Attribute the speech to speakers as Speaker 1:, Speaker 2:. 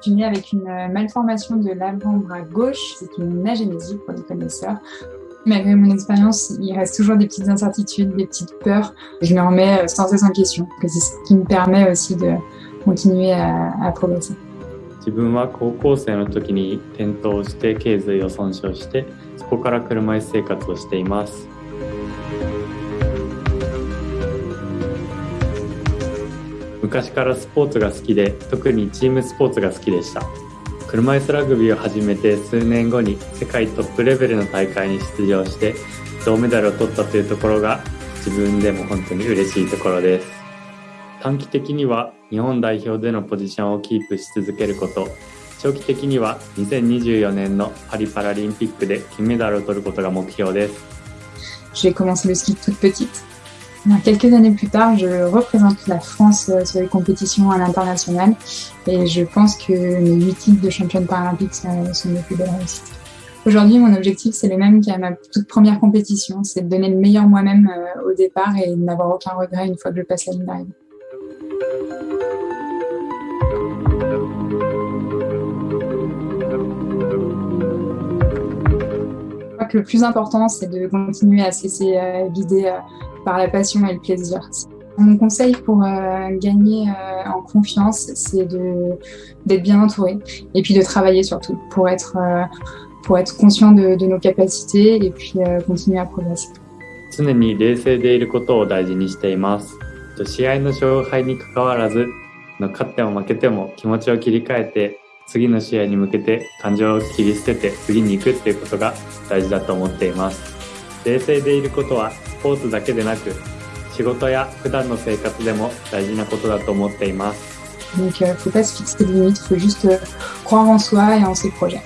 Speaker 1: Je suis née avec une malformation de l'avant-bras gauche, c'est une agénésie pour les connaisseurs. Malgré mon expérience, il reste toujours des petites incertitudes, des petites peurs. Je me remets sans cesse en question. C'est ce qui me permet aussi de continuer à, à progresser.
Speaker 2: 自分は高校生の時に転倒して頸髄を損傷してそこから車椅子生活をしています 昔からスポーツが好きで特にチームスポーツが好きでした。車椅子ラグビーを始めて数年後に世界トップレベルの大会に出場して銅メダルを取ったというところが自分でも本当に嬉しいところです。短期的には日本代表でのポジションをキープし続けること。長期的には2024年のパリパラリンピックで金メダルを取ることが目標です。
Speaker 1: J'ai commencé le ski toute petite. Quelques années plus tard, je représente la France sur les compétitions à l'international et je pense que mes huit titres de championne paralympique sont mes plus belles réussites. Aujourd'hui, mon objectif, c'est le même qu'à ma toute première compétition, c'est de donner le meilleur moi-même au départ et de n'avoir aucun regret une fois que je passe la ligne d'arrivée. Je crois que le plus important, c'est de continuer à se laisser guider par la passion et le plaisir. Mon conseil pour euh, gagner euh, en confiance, c'est d'être bien entouré et puis de travailler surtout pour être, euh, pour être conscient de, de, nos capacités et puis continuer à progresser.
Speaker 2: 常に冷静でいることを大事にしています。試合の勝敗に関わらず、勝っても負けても気持ちを切り替えて、次の試合に向けて感情を切り捨てて次に行くっていうことが大事だと思っています。 冷静でいることはスポーツだけでなく仕事や普段の生活でも大事なことだと思っています。
Speaker 1: Donc, il ne faut pas se fixer de limites, faut juste croire en soi et en ses projets.